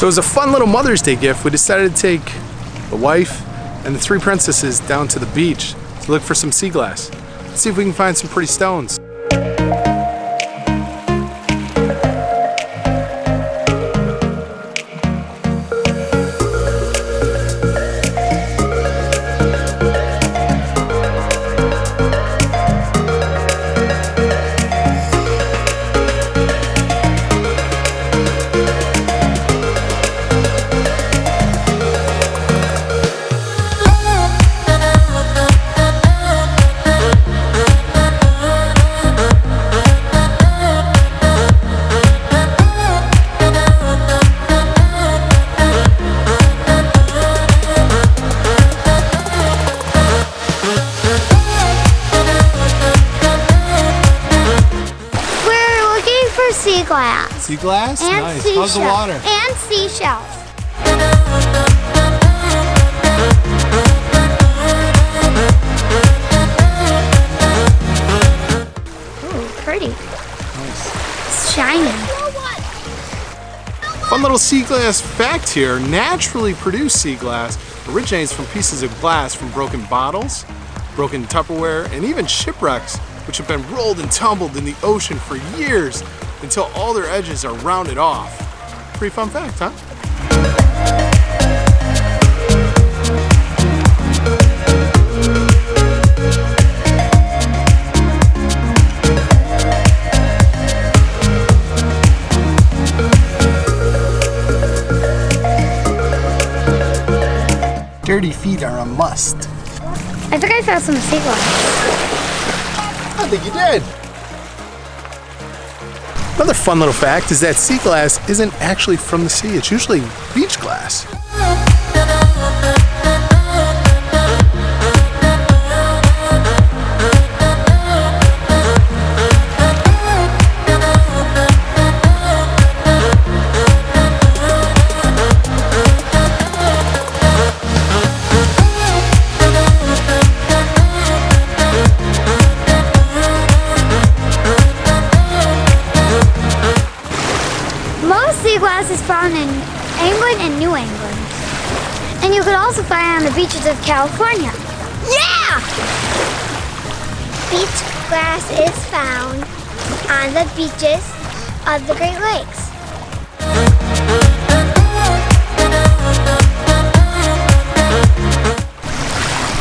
So it was a fun little Mother's Day gift, we decided to take the wife and the three princesses down to the beach to look for some sea glass. Let's see if we can find some pretty stones. Sea glass? and nice. seashells. How's the water? And seashells. Ooh, pretty. Nice. It's shining. Fun little sea glass fact here. Naturally produced sea glass originates from pieces of glass from broken bottles, broken Tupperware, and even shipwrecks, which have been rolled and tumbled in the ocean for years until all their edges are rounded off. Pretty fun fact, huh? Dirty feet are a must. I think I found some sea glass. I think you did. Another fun little fact is that sea glass isn't actually from the sea. It's usually beach glass. Most sea glass is found in England and New England. And you could also find it on the beaches of California. Yeah! Beach glass is found on the beaches of the Great Lakes.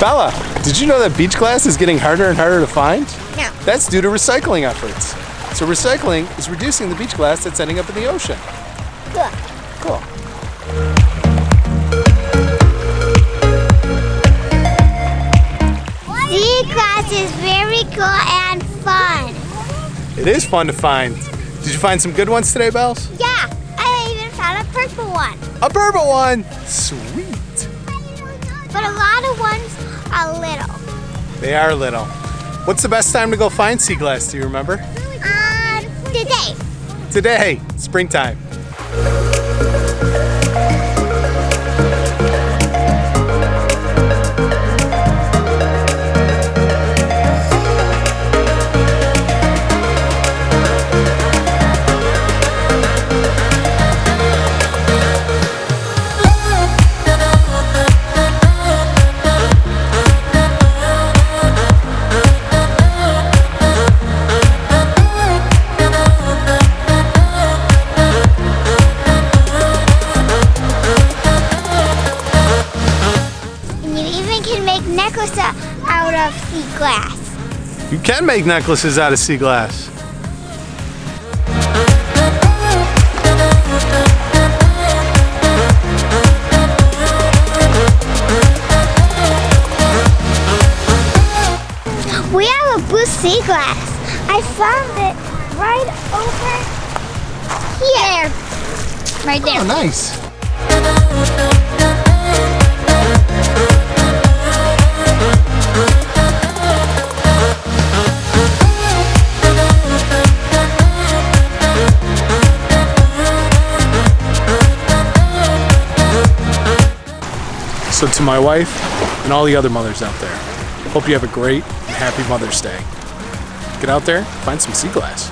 Bella, did you know that beach glass is getting harder and harder to find? No. That's due to recycling efforts. So recycling is reducing the beach glass that's ending up in the ocean. Good. Cool. Sea glass is very cool and fun. It is fun to find. Did you find some good ones today, Bells? Yeah, I even found a purple one. A purple one! Sweet. But a lot of ones are little. They are little. What's the best time to go find sea glass? Do you remember? Today. Today, springtime. Glass. You can make necklaces out of sea glass. We have a blue sea glass. I found it right over here. Right there. Oh, nice. So to my wife and all the other mothers out there, hope you have a great and happy Mother's Day. Get out there, find some sea glass.